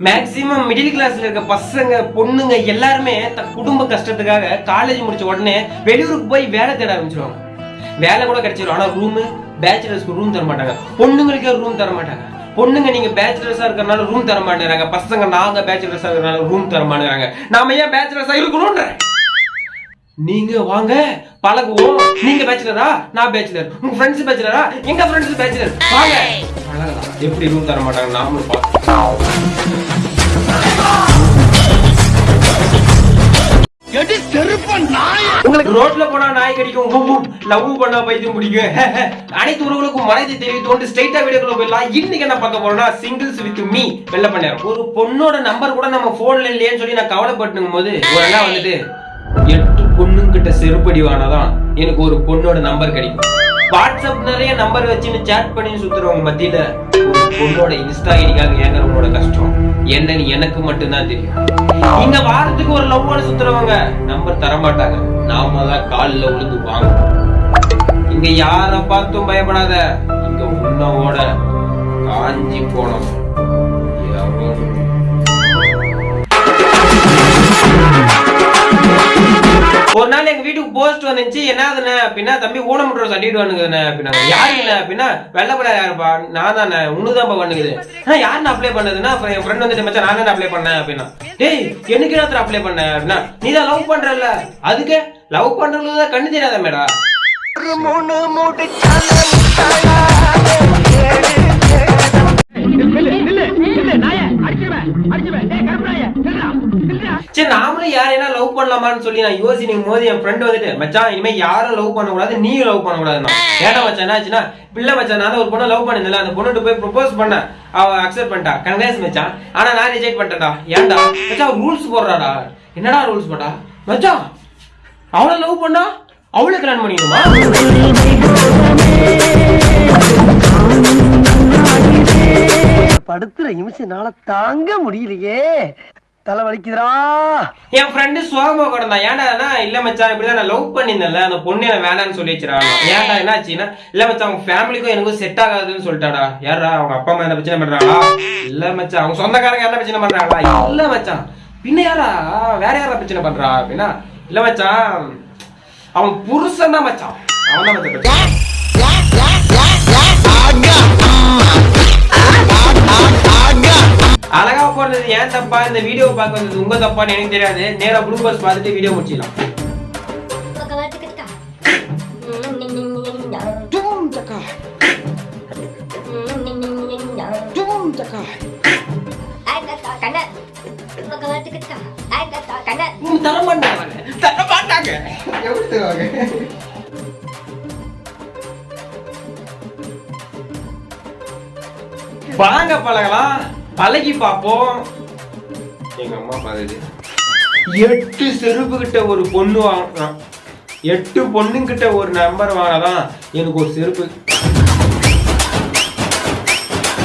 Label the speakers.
Speaker 1: Maximum middle கிளாஸ்ல இருக்க பசங்க பொண்ணுங்க எல்லாருமே தன் குடும்ப கஷ்டத்துக்காக காலேஜ் முடிச்ச உடனே வெளியூருக்கு போய் வேலை தேட ஆரம்பிச்சிருவாங்க. வேலை கூட கிடைச்சிரும். ஆனா ரூம் பேச்சுலர்ஸ்க்கு ரூம் தர மாட்டாங்க பொண்ணுங்களுக்கே ரூம் தர மாட்டாங்க பொண்ணுங்க நீங்க பேச்சுலர்ஸா இருக்கறனால ரூம் தர மாட்டேங்கிறாங்க பசங்க நாங்க பேச்சுலர்ஸா இருக்கறனால ரூம் தர மாட்டேங்கிறாங்க நாம ஏன் பேச்சுலர்ஸா இருக்கணும்ன்ற? நீங்க வாங்க பழகுவோம். நீங்க பேச்சுலரா நான் பேச்சுலர் உங்க ஃப்ரெண்ட்ஸ் பேச்சுலரா எங்க ஃப்ரெண்ட்ஸ் பேச்சுலர் வாங்க. எப்படி ரூம் தர மாட்டாங்க? நாமளும் உங்களுக்கு ரோட்ல போனா நாய் கடிக்கும். லவ் பண்ணா பைத்தியம் பிடிக்கும் அனைத்து உறவுகளுக்கும் மனதை தெரிவித்து ஸ்ட்ரைட்டா வீடியோக்குள்ள போயிடலாம். இன்னைக்கு என்ன பார்க்க போறோம்னா சிங்கிள்ஸ் வித் மீ வெள்ள பண்ணேன் ஒரு பொண்ணோட நம்பர் கூட நம்ம போன்ல இல்லையேன்னு சொல்லி நான் கவலைப்பட்டுங்கும் போது ஒரு வந்துட்டு எட்டு பொண்ணுங்கிட்ட செருப்படி வானாதான் எனக்கு ஒரு பொண்ணோட நம்பர் கிடைக்கும். வாட்ஸ்அப் நிறைய நம்பர் வச்சுன்னு சேட் பண்ணி சுத்துறவங்க மத்தியில ஒரு பொண்ணோட இன்ஸ்டா ஐடிக்காக ஏங்குறவங்களோட கஷ்டம். என்னன்னு எனக்கு மட்டும்தான் தெரியும். இங்க வாரத்துக்கு ஒரு லவ் சுத்துறவங்க நம்பர் தரமாட்டாங்க. நாம தான் காலில் விழுந்து வாங்கணும் இங்க யாரை பார்த்தும் பயப்படாத. இங்க உன்னோட காஞ்சி போனோம். வீட்டுக்கு வந்துச்சு என்னதுண்ணே அப்படின்னா தம்பி ஊனமுற்ற சர்டிஃபிகேட் வந்துக்குதுண்ணே அப்படின்னா யாருண்ணே அப்படின்னா வெள்ளப்பட யாருப்பா நான் தானே உன்னுதான்ப்பா பண்ணுது ஆனா நான் அப்ளை பண்ணதுன்னா அப்புறம் என் ஃப்ரெண்ட் வந்துட்டு மச்சான் நான் அப்ளை பண்ணேன் அப்படின்னா டேய் எனக்கு என்ன அப்ளை பண்ண அப்படின்னா நீ தான் லவ் பண்றல அதுக்கு லவ் பண்றது தான் கண்ணு தெரியாத மேடா சரி நாமளும் யாரையா லவ் பண்ணலாமான்னு சொல்லி நான் யோசிக்கும் போது என் ஃப்ரெண்ட் வந்துட்டு மச்சான் இனிமே யாரும் லவ் பண்ணக்கூடாது நீயும் லவ் பண்ணக்கூடாதுன்னா ஏடா மச்சான் என்னாச்சுன்னா பிள்ளை மச்சான் நான் ஒரு பொண்ணை லவ் பண்ணிருந்தல அந்த பொண்ணுட்டு போய் ப்ரொபோஸ் பண்ண அவ அக்செப்ட் பண்ணிட்டா. கங்காஸ் மச்சான். ஆனா நான் ரிஜெக்ட் பண்ணிட்டேன்டா. ஏன்டா? மச்சான் ரூல்ஸ் போடுறாடா. என்னடா ரூல்ஸ் போட்டா? மச்சான் அவளை லவ் பண்ணா அவளை கல்யாணம் பண்ணிக்கணுமா?
Speaker 2: படுத்துற நிமிஷம்னால தாங்க முடியலையே. தலை வலிக்குதுடா
Speaker 1: என் ஃப்ரெண்டு சோகமா கிடந்தான் ஏன்டா இல்ல மச்சான் இப்படிதான் நான் லவ் பண்ணியிருந்தேன்ல அந்த பொண்ணு என்ன வேணாம்னு சொல்லி வச்சிரா ஏன்டா என்னாச்சுன்னா இல்ல மச்சான் அவங்க ஃபேமிலிக்கும் எனக்கும் செட் ஆகாதுன்னு சொல்லிட்டாடா யாரா அவங்க அப்பா அம்மா என்ன பிரச்சனை பண்றாங்களா இல்ல மச்சான் அவங்க சொந்தக்காரங்க என்ன பிரச்சனை பண்றாங்களா இல்ல மச்சான் பின்ன யாரா வேற யாரா பிரச்சனை பண்றா அப்படின்னா இல்ல மச்சான் அவன் புருஷன் தான் மச்சான் அவன் தான் மச்சான் வந்தது ஏன் தப்பா இந்த வீடியோ பார்க்க வந்தது உங்க தப்பான்னு எனக்கு தெரியாது. நேரா குளுக்கோஸ் பார்த்துட்டு வீடியோ முடிச்சிடலாம். உம், தர எப்படி தருவாங்க வாங்க பழகலாம். பழகி பார்ப்போம் எங்க அம்மா பாக்குது எட்டு செருப்பு கிட்ட ஒரு பொண்ணு வாங்கினான் எட்டு பொண்ணுங்கிட்ட ஒரு நம்பர் வாங்கினாதான் எனக்கு ஒரு செருப்பு